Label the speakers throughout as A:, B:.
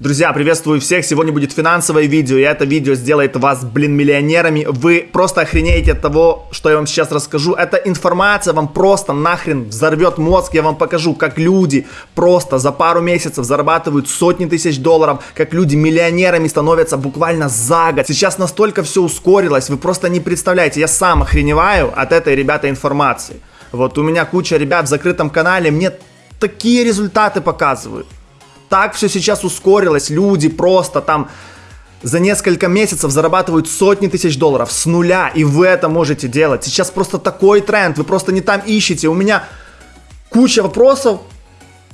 A: Друзья, приветствую всех. Сегодня будет финансовое видео, и это видео сделает вас, блин, миллионерами. Вы просто охренеете от того, что я вам сейчас расскажу. Эта информация вам просто нахрен взорвет мозг. Я вам покажу, как люди просто за пару месяцев зарабатывают сотни тысяч долларов, как люди миллионерами становятся буквально за год. Сейчас настолько все ускорилось, вы просто не представляете. Я сам охреневаю от этой, ребята, информации. Вот у меня куча ребят в закрытом канале, мне такие результаты показывают так все сейчас ускорилось, люди просто там за несколько месяцев зарабатывают сотни тысяч долларов с нуля, и вы это можете делать. Сейчас просто такой тренд, вы просто не там ищете. У меня куча вопросов,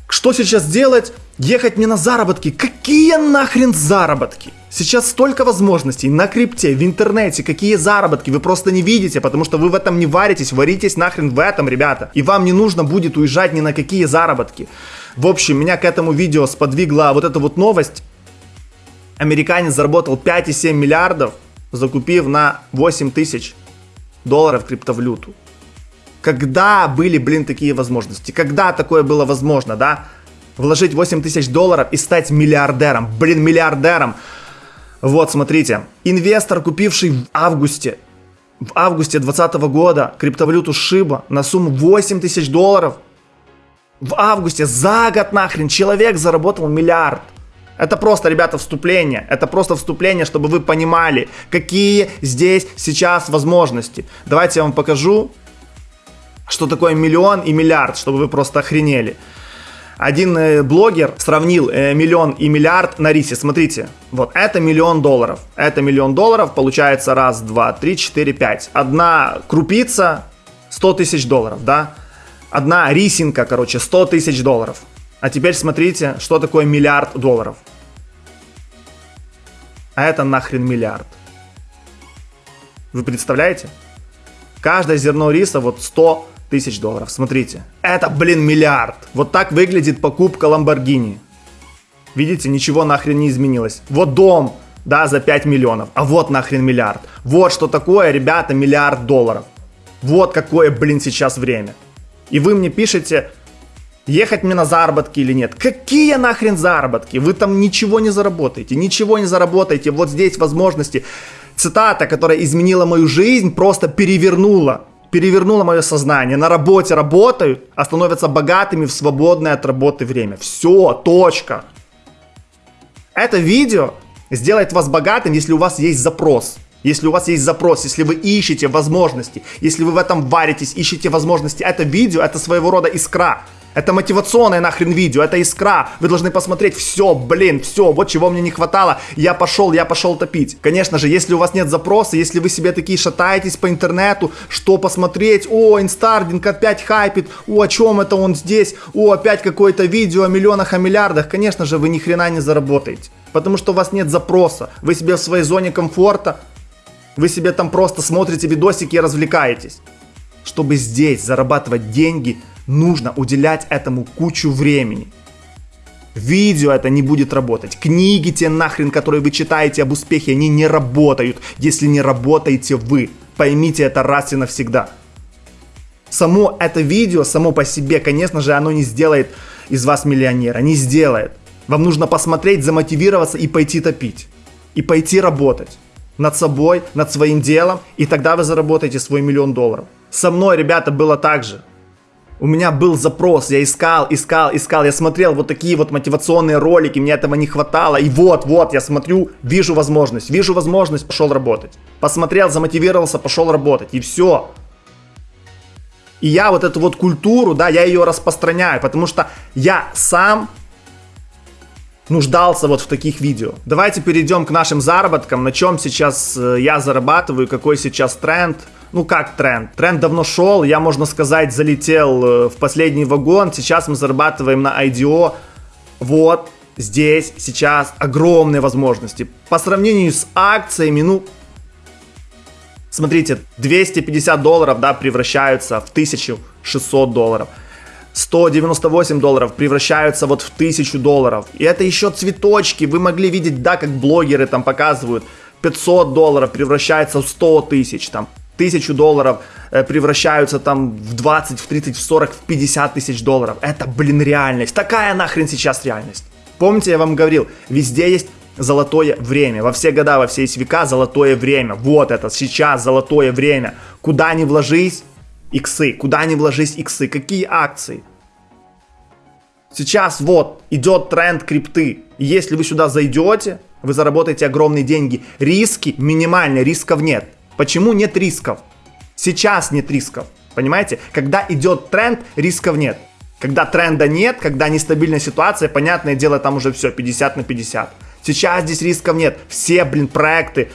A: что сейчас делать? Ехать мне на заработки. Какие нахрен заработки? Сейчас столько возможностей на крипте, в интернете, какие заработки, вы просто не видите, потому что вы в этом не варитесь, варитесь нахрен в этом, ребята. И вам не нужно будет уезжать ни на какие заработки. В общем, меня к этому видео сподвигла вот эта вот новость. Американец заработал 5,7 миллиардов, закупив на 8 тысяч долларов криптовалюту. Когда были, блин, такие возможности? Когда такое было возможно, да? Вложить 8 тысяч долларов и стать миллиардером. Блин, миллиардером. Вот, смотрите. Инвестор, купивший в августе, в августе 2020 года криптовалюту Шиба на сумму 8 тысяч долларов, в августе за год нахрен человек заработал миллиард. Это просто, ребята, вступление. Это просто вступление, чтобы вы понимали, какие здесь сейчас возможности. Давайте я вам покажу, что такое миллион и миллиард, чтобы вы просто охренели. Один э, блогер сравнил э, миллион и миллиард на рисе. Смотрите, вот это миллион долларов. Это миллион долларов, получается раз, два, три, четыре, пять. Одна крупица 100 тысяч долларов, да? Одна рисинка, короче, 100 тысяч долларов. А теперь смотрите, что такое миллиард долларов. А это нахрен миллиард. Вы представляете? Каждое зерно риса вот 100 тысяч долларов. Смотрите. Это, блин, миллиард. Вот так выглядит покупка Ламборгини. Видите, ничего нахрен не изменилось. Вот дом, да, за 5 миллионов. А вот нахрен миллиард. Вот что такое, ребята, миллиард долларов. Вот какое, блин, сейчас время. И вы мне пишете, ехать мне на заработки или нет. Какие нахрен заработки? Вы там ничего не заработаете, ничего не заработаете. Вот здесь возможности. Цитата, которая изменила мою жизнь, просто перевернула перевернуло мое сознание. На работе работают, а становятся богатыми в свободное от работы время. Все, точка. Это видео сделает вас богатым, если у вас есть запрос. Если у вас есть запрос, если вы ищете возможности, если вы в этом варитесь, ищете возможности, это видео, это своего рода искра. Это мотивационное нахрен видео, это искра. Вы должны посмотреть, все, блин, все, вот чего мне не хватало. Я пошел, я пошел топить. Конечно же, если у вас нет запроса, если вы себе такие шатаетесь по интернету, что посмотреть, о, инстардинг опять хайпит, о, о чем это он здесь, о, опять какое-то видео о миллионах, о миллиардах, конечно же, вы ни хрена не заработаете. Потому что у вас нет запроса. Вы себе в своей зоне комфорта, вы себе там просто смотрите видосики и развлекаетесь. Чтобы здесь зарабатывать деньги – нужно уделять этому кучу времени. Видео это не будет работать. Книги те нахрен, которые вы читаете об успехе, они не работают, если не работаете вы. Поймите это раз и навсегда. Само это видео, само по себе, конечно же, оно не сделает из вас миллионера. Не сделает. Вам нужно посмотреть, замотивироваться и пойти топить. И пойти работать над собой, над своим делом, и тогда вы заработаете свой миллион долларов. Со мной, ребята, было так же. У меня был запрос, я искал, искал, искал, я смотрел вот такие вот мотивационные ролики, мне этого не хватало. И вот, вот, я смотрю, вижу возможность, вижу возможность, пошел работать. Посмотрел, замотивировался, пошел работать, и все. И я вот эту вот культуру, да, я ее распространяю, потому что я сам нуждался вот в таких видео. Давайте перейдем к нашим заработкам, на чем сейчас э, я зарабатываю, какой сейчас тренд – ну как тренд? Тренд давно шел, я, можно сказать, залетел э, в последний вагон. Сейчас мы зарабатываем на IDO. Вот, здесь сейчас огромные возможности. По сравнению с акциями, ну, смотрите, 250 долларов, да, превращаются в 1600 долларов. 198 долларов превращаются вот в 1000 долларов. И это еще цветочки. Вы могли видеть, да, как блогеры там показывают. 500 долларов превращается в 100 тысяч там тысячу долларов э, превращаются там в 20, в 30, в 40, в 50 тысяч долларов. Это, блин, реальность. Такая нахрен сейчас реальность. Помните, я вам говорил, везде есть золотое время. Во все года, во все века золотое время. Вот это сейчас золотое время. Куда ни вложись, иксы. Куда ни вложись, иксы. Какие акции? Сейчас вот идет тренд крипты. Если вы сюда зайдете, вы заработаете огромные деньги. Риски минимальные, рисков нет. Почему нет рисков? Сейчас нет рисков. Понимаете? Когда идет тренд, рисков нет. Когда тренда нет, когда нестабильная ситуация, понятное дело, там уже все 50 на 50. Сейчас здесь рисков нет. Все, блин, проекты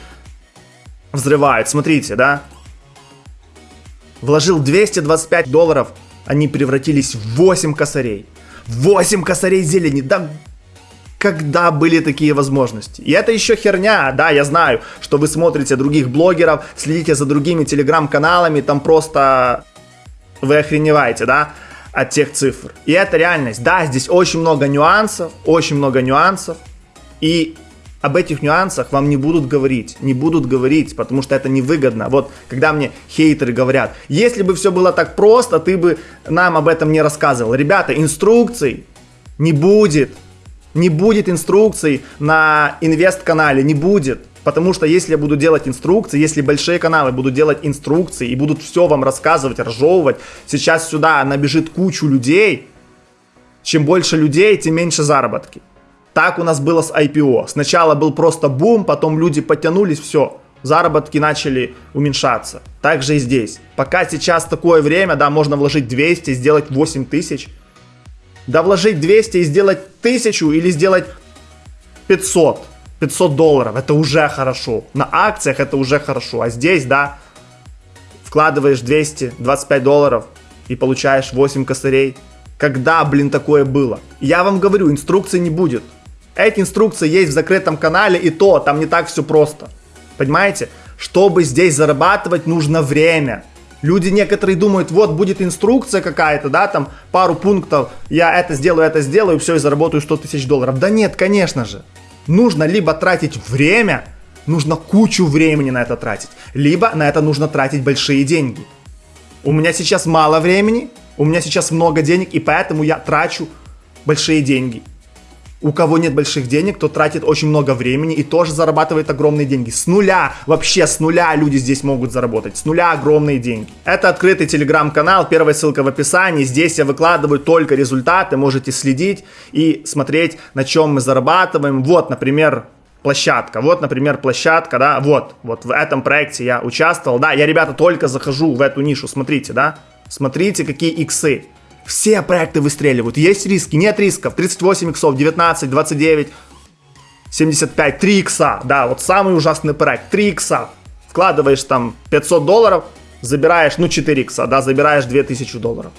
A: взрывают. Смотрите, да? Вложил 225 долларов, они превратились в 8 косарей. 8 косарей зелени. Да когда были такие возможности. И это еще херня, да, я знаю, что вы смотрите других блогеров, следите за другими телеграм-каналами, там просто вы охреневаете, да, от тех цифр. И это реальность. Да, здесь очень много нюансов, очень много нюансов. И об этих нюансах вам не будут говорить, не будут говорить, потому что это невыгодно. Вот, когда мне хейтеры говорят, если бы все было так просто, ты бы нам об этом не рассказывал. Ребята, инструкций не будет, не будет инструкций на инвест-канале, не будет. Потому что если я буду делать инструкции, если большие каналы будут делать инструкции и будут все вам рассказывать, разжевывать, сейчас сюда набежит кучу людей, чем больше людей, тем меньше заработки. Так у нас было с IPO. Сначала был просто бум, потом люди подтянулись, все, заработки начали уменьшаться. Так же и здесь. Пока сейчас такое время, да, можно вложить 200 и сделать 8 тысяч. Да вложить 200 и сделать 1000 или сделать 500. 500 долларов, это уже хорошо. На акциях это уже хорошо. А здесь, да, вкладываешь 225 долларов и получаешь 8 косарей. Когда, блин, такое было? Я вам говорю, инструкции не будет. Эти инструкции есть в закрытом канале, и то, там не так все просто. Понимаете? Чтобы здесь зарабатывать, нужно время. Люди некоторые думают, вот будет инструкция какая-то, да, там пару пунктов, я это сделаю, это сделаю, все, и заработаю 100 тысяч долларов. Да нет, конечно же. Нужно либо тратить время, нужно кучу времени на это тратить, либо на это нужно тратить большие деньги. У меня сейчас мало времени, у меня сейчас много денег, и поэтому я трачу большие деньги. У кого нет больших денег, тот тратит очень много времени и тоже зарабатывает огромные деньги. С нуля, вообще с нуля люди здесь могут заработать. С нуля огромные деньги. Это открытый телеграм-канал, первая ссылка в описании. Здесь я выкладываю только результаты, можете следить и смотреть, на чем мы зарабатываем. Вот, например, площадка. Вот, например, площадка, да, вот, вот в этом проекте я участвовал. Да, я, ребята, только захожу в эту нишу, смотрите, да, смотрите, какие иксы. Все проекты выстреливают. Есть риски, нет рисков. 38 иксов, 19, 29, 75, 3 икса. Да, вот самый ужасный проект. 3 икса. Вкладываешь там 500 долларов, забираешь, ну 4 икса, да, забираешь 2000 долларов.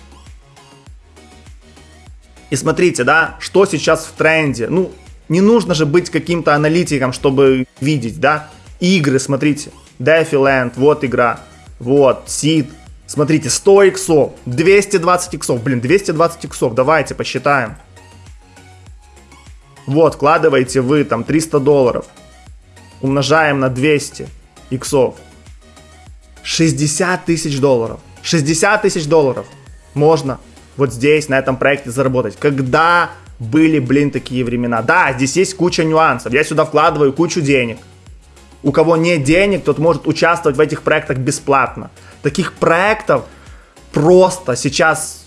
A: И смотрите, да, что сейчас в тренде. Ну, не нужно же быть каким-то аналитиком, чтобы видеть, да. Игры, смотрите. Defiland, вот игра. Вот, Seed, Смотрите, 100 иксов, 220 иксов. Блин, 220 иксов, давайте посчитаем. Вот, вкладываете вы там 300 долларов. Умножаем на 200 иксов. 60 тысяч долларов. 60 тысяч долларов можно вот здесь, на этом проекте заработать. Когда были, блин, такие времена? Да, здесь есть куча нюансов. Я сюда вкладываю кучу денег. У кого нет денег, тот может участвовать в этих проектах бесплатно. Таких проектов просто сейчас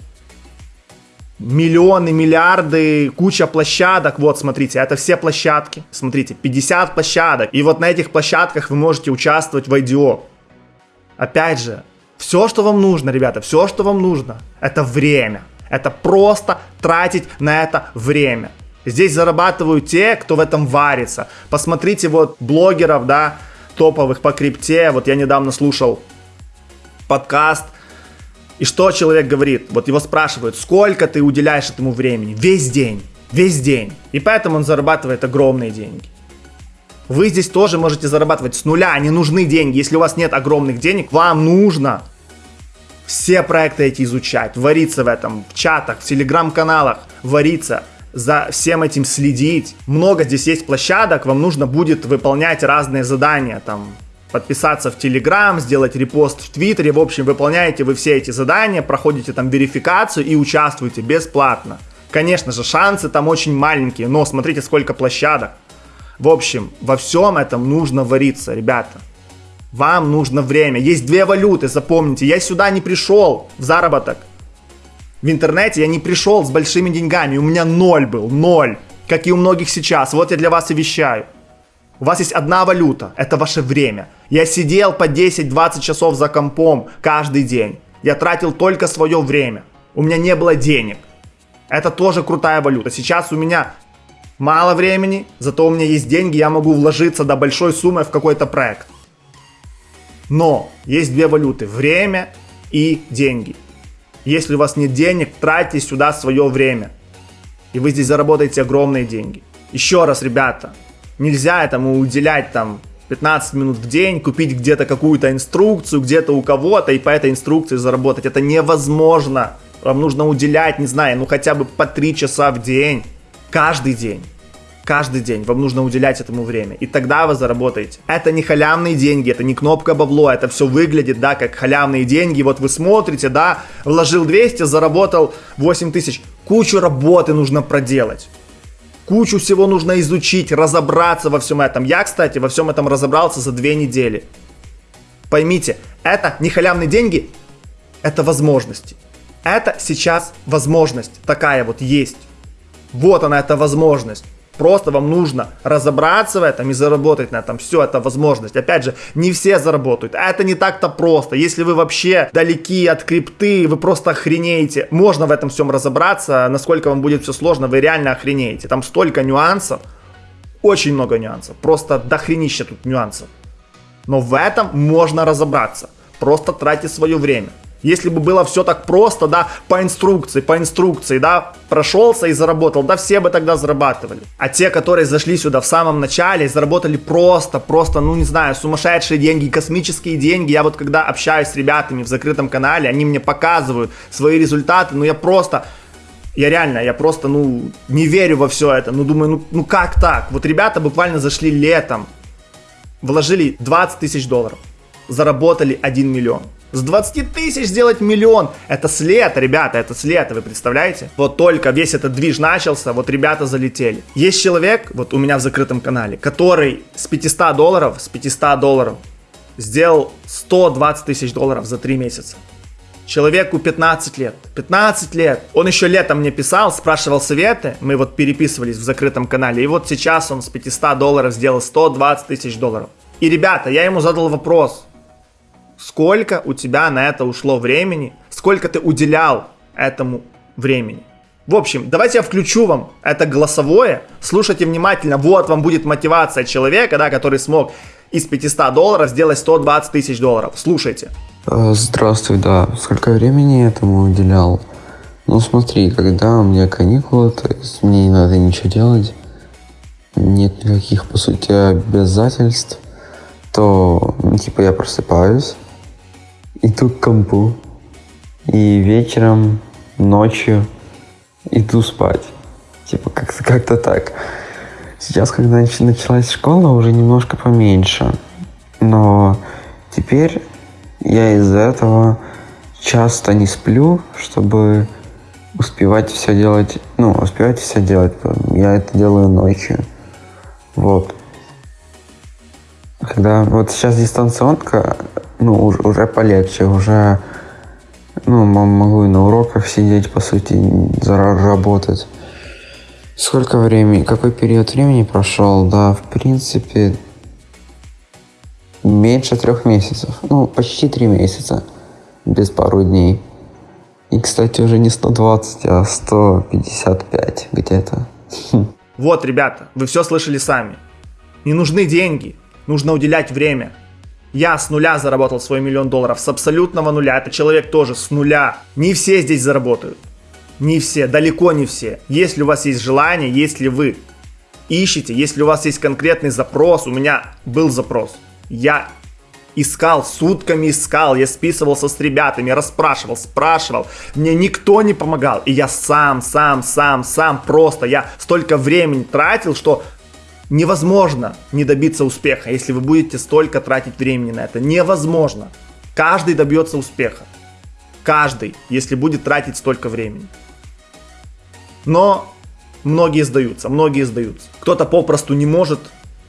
A: миллионы, миллиарды, куча площадок. Вот, смотрите, это все площадки. Смотрите, 50 площадок. И вот на этих площадках вы можете участвовать в IDO. Опять же, все, что вам нужно, ребята, все, что вам нужно, это время. Это просто тратить на это время. Здесь зарабатывают те, кто в этом варится. Посмотрите вот блогеров, да, топовых по крипте. Вот я недавно слушал подкаст. И что человек говорит? Вот его спрашивают, сколько ты уделяешь этому времени? Весь день. Весь день. И поэтому он зарабатывает огромные деньги. Вы здесь тоже можете зарабатывать с нуля, не нужны деньги. Если у вас нет огромных денег, вам нужно все проекты эти изучать, вариться в этом, в чатах, в телеграм-каналах, вариться, за всем этим следить. Много здесь есть площадок, вам нужно будет выполнять разные задания, там, подписаться в Телеграм, сделать репост в Твиттере. В общем, выполняете вы все эти задания, проходите там верификацию и участвуете бесплатно. Конечно же, шансы там очень маленькие, но смотрите, сколько площадок. В общем, во всем этом нужно вариться, ребята. Вам нужно время. Есть две валюты, запомните. Я сюда не пришел в заработок. В интернете я не пришел с большими деньгами. У меня ноль был, ноль. Как и у многих сейчас. Вот я для вас и вещаю. У вас есть одна валюта, это ваше время. Я сидел по 10-20 часов за компом каждый день. Я тратил только свое время. У меня не было денег. Это тоже крутая валюта. Сейчас у меня мало времени, зато у меня есть деньги, я могу вложиться до большой суммы в какой-то проект. Но есть две валюты. Время и деньги. Если у вас нет денег, тратьте сюда свое время. И вы здесь заработаете огромные деньги. Еще раз, ребята, нельзя этому уделять там 15 минут в день, купить где-то какую-то инструкцию, где-то у кого-то и по этой инструкции заработать. Это невозможно. Вам нужно уделять, не знаю, ну хотя бы по 3 часа в день. Каждый день. Каждый день вам нужно уделять этому время. И тогда вы заработаете. Это не халявные деньги, это не кнопка бабло, это все выглядит, да, как халявные деньги. Вот вы смотрите, да, вложил 200, заработал 8 тысяч. Кучу работы нужно проделать. Кучу всего нужно изучить, разобраться во всем этом. Я, кстати, во всем этом разобрался за две недели. Поймите, это не халявные деньги, это возможности. Это сейчас возможность такая вот есть. Вот она, эта возможность. Просто вам нужно разобраться в этом и заработать на этом. Все, это возможность. Опять же, не все заработают. А это не так-то просто. Если вы вообще далеки от крипты, вы просто охренеете. Можно в этом всем разобраться. Насколько вам будет все сложно, вы реально охренеете. Там столько нюансов. Очень много нюансов. Просто дохренища тут нюансов. Но в этом можно разобраться. Просто тратьте свое время. Если бы было все так просто, да, по инструкции, по инструкции, да, прошелся и заработал, да, все бы тогда зарабатывали. А те, которые зашли сюда в самом начале, заработали просто, просто, ну не знаю, сумасшедшие деньги, космические деньги. Я вот когда общаюсь с ребятами в закрытом канале, они мне показывают свои результаты, ну я просто, я реально, я просто, ну, не верю во все это. Ну, думаю, ну, ну как так? Вот ребята буквально зашли летом, вложили 20 тысяч долларов, заработали 1 миллион. С 20 тысяч сделать миллион. Это след, ребята, это след, вы представляете? Вот только весь этот движ начался, вот ребята залетели. Есть человек, вот у меня в закрытом канале, который с 500 долларов, с 500 долларов сделал 120 тысяч долларов за 3 месяца. Человеку 15 лет. 15 лет. Он еще летом мне писал, спрашивал советы. Мы вот переписывались в закрытом канале. И вот сейчас он с 500 долларов сделал 120 тысяч долларов. И, ребята, я ему задал вопрос сколько у тебя на это ушло времени, сколько ты уделял этому времени. В общем, давайте я включу вам это голосовое, слушайте внимательно, вот вам будет мотивация человека, да, который смог из 500 долларов сделать 120 тысяч долларов. Слушайте.
B: Э, здравствуй, да. Сколько времени этому уделял? Ну смотри, когда у меня каникулы, то есть мне не надо ничего делать, нет никаких, по сути, обязательств, то, ну, типа, я просыпаюсь, иду к компу. И вечером, ночью иду спать. Типа как-то как так. Сейчас, когда началась школа, уже немножко поменьше. Но теперь я из-за этого часто не сплю, чтобы успевать все делать, ну, успевать все делать. Я это делаю ночью. Вот. Когда вот сейчас дистанционка, ну, уже, уже полегче, уже ну, могу и на уроках сидеть, по сути, работать. Сколько времени, какой период времени прошел? Да, в принципе, меньше трех месяцев. Ну, почти три месяца. Без пару дней. И, кстати, уже не 120, а 155 где-то.
A: Вот, ребята, вы все слышали сами. Не нужны деньги, нужно уделять время. Я с нуля заработал свой миллион долларов, с абсолютного нуля. Это человек тоже с нуля. Не все здесь заработают. Не все, далеко не все. Если у вас есть желание, если вы ищете, если у вас есть конкретный запрос, у меня был запрос. Я искал, сутками искал, я списывался с ребятами, расспрашивал, спрашивал. Мне никто не помогал. И я сам, сам, сам, сам просто, я столько времени тратил, что Невозможно не добиться успеха, если вы будете столько тратить времени на это. Невозможно. Каждый добьется успеха. Каждый, если будет тратить столько времени. Но многие сдаются, многие сдаются. Кто-то попросту не может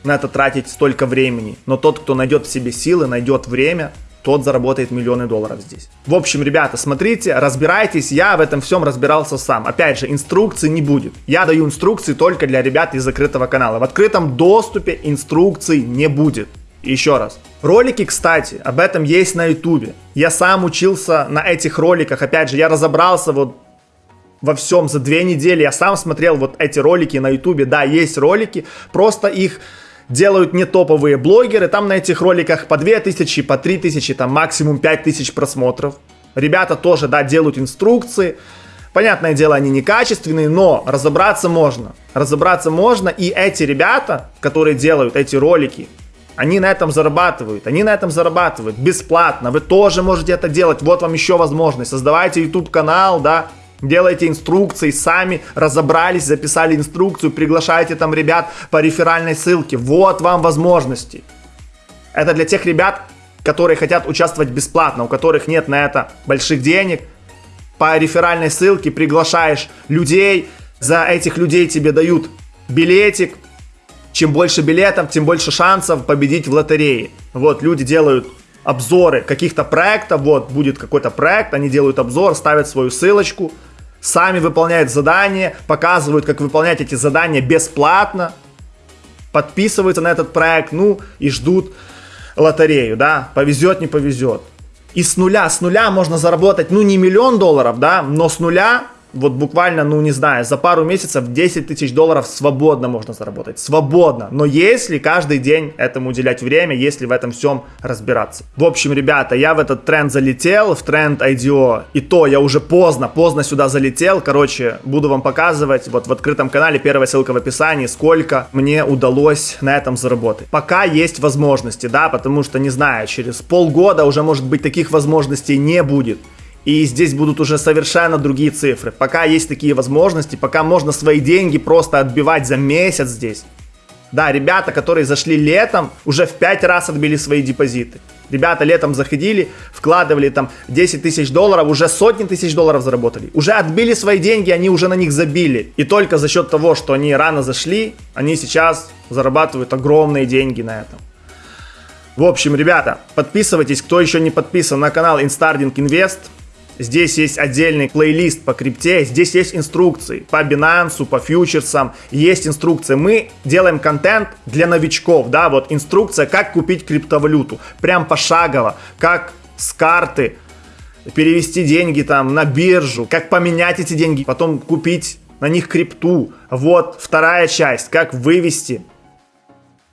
A: на это тратить столько времени. Но тот, кто найдет в себе силы, найдет время, тот заработает миллионы долларов здесь. В общем, ребята, смотрите, разбирайтесь, я в этом всем разбирался сам. Опять же, инструкций не будет. Я даю инструкции только для ребят из закрытого канала. В открытом доступе инструкций не будет. еще раз. Ролики, кстати, об этом есть на ютубе. Я сам учился на этих роликах. Опять же, я разобрался вот во всем за две недели. Я сам смотрел вот эти ролики на ютубе. Да, есть ролики, просто их делают не топовые блогеры, там на этих роликах по 2000, по 3000, там максимум 5000 просмотров. Ребята тоже, да, делают инструкции. Понятное дело, они некачественные, но разобраться можно. Разобраться можно, и эти ребята, которые делают эти ролики, они на этом зарабатывают, они на этом зарабатывают бесплатно. Вы тоже можете это делать, вот вам еще возможность. Создавайте YouTube канал, да, Делайте инструкции, сами разобрались, записали инструкцию, приглашайте там ребят по реферальной ссылке. Вот вам возможности. Это для тех ребят, которые хотят участвовать бесплатно, у которых нет на это больших денег. По реферальной ссылке приглашаешь людей, за этих людей тебе дают билетик. Чем больше билетов, тем больше шансов победить в лотерее. Вот, люди делают обзоры каких-то проектов, вот, будет какой-то проект, они делают обзор, ставят свою ссылочку, сами выполняют задания, показывают, как выполнять эти задания бесплатно, подписываются на этот проект, ну и ждут лотерею, да, повезет, не повезет. И с нуля, с нуля можно заработать, ну не миллион долларов, да, но с нуля вот буквально, ну не знаю, за пару месяцев 10 тысяч долларов свободно можно заработать. Свободно. Но если каждый день этому уделять время, если в этом всем разбираться. В общем, ребята, я в этот тренд залетел, в тренд IDO. И то я уже поздно, поздно сюда залетел. Короче, буду вам показывать вот в открытом канале, первая ссылка в описании, сколько мне удалось на этом заработать. Пока есть возможности, да, потому что, не знаю, через полгода уже, может быть, таких возможностей не будет. И здесь будут уже совершенно другие цифры. Пока есть такие возможности, пока можно свои деньги просто отбивать за месяц здесь. Да, ребята, которые зашли летом, уже в 5 раз отбили свои депозиты. Ребята летом заходили, вкладывали там 10 тысяч долларов, уже сотни тысяч долларов заработали. Уже отбили свои деньги, они уже на них забили. И только за счет того, что они рано зашли, они сейчас зарабатывают огромные деньги на этом. В общем, ребята, подписывайтесь, кто еще не подписан на канал Instarding Invest. Здесь есть отдельный плейлист по крипте, здесь есть инструкции по Binance, по фьючерсам, есть инструкции. Мы делаем контент для новичков, да, вот инструкция, как купить криптовалюту, прям пошагово, как с карты перевести деньги там на биржу, как поменять эти деньги, потом купить на них крипту. Вот вторая часть, как вывести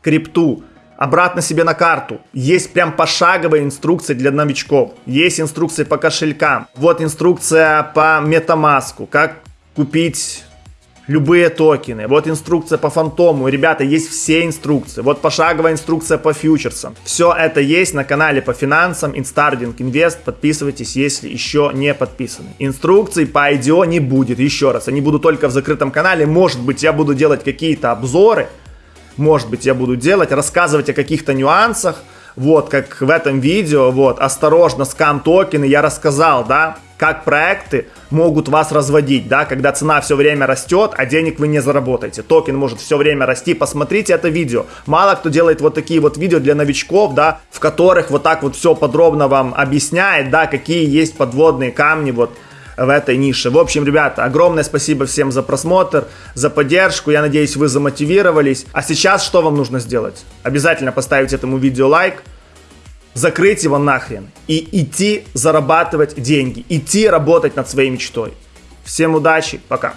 A: крипту обратно себе на карту. Есть прям пошаговая инструкция для новичков. Есть инструкция по кошелькам. Вот инструкция по MetaMask, как купить любые токены. Вот инструкция по фантому. Ребята, есть все инструкции. Вот пошаговая инструкция по фьючерсам. Все это есть на канале по финансам Instarding Invest. Подписывайтесь, если еще не подписаны. Инструкций по IDO не будет. Еще раз, они будут только в закрытом канале. Может быть, я буду делать какие-то обзоры может быть, я буду делать, рассказывать о каких-то нюансах, вот, как в этом видео, вот, осторожно, скам токены, я рассказал, да, как проекты могут вас разводить, да, когда цена все время растет, а денег вы не заработаете. Токен может все время расти, посмотрите это видео. Мало кто делает вот такие вот видео для новичков, да, в которых вот так вот все подробно вам объясняет, да, какие есть подводные камни, вот, в этой нише. В общем, ребята, огромное спасибо всем за просмотр, за поддержку. Я надеюсь, вы замотивировались. А сейчас что вам нужно сделать? Обязательно поставить этому видео лайк, закрыть его нахрен и идти зарабатывать деньги, идти работать над своей мечтой. Всем удачи, пока.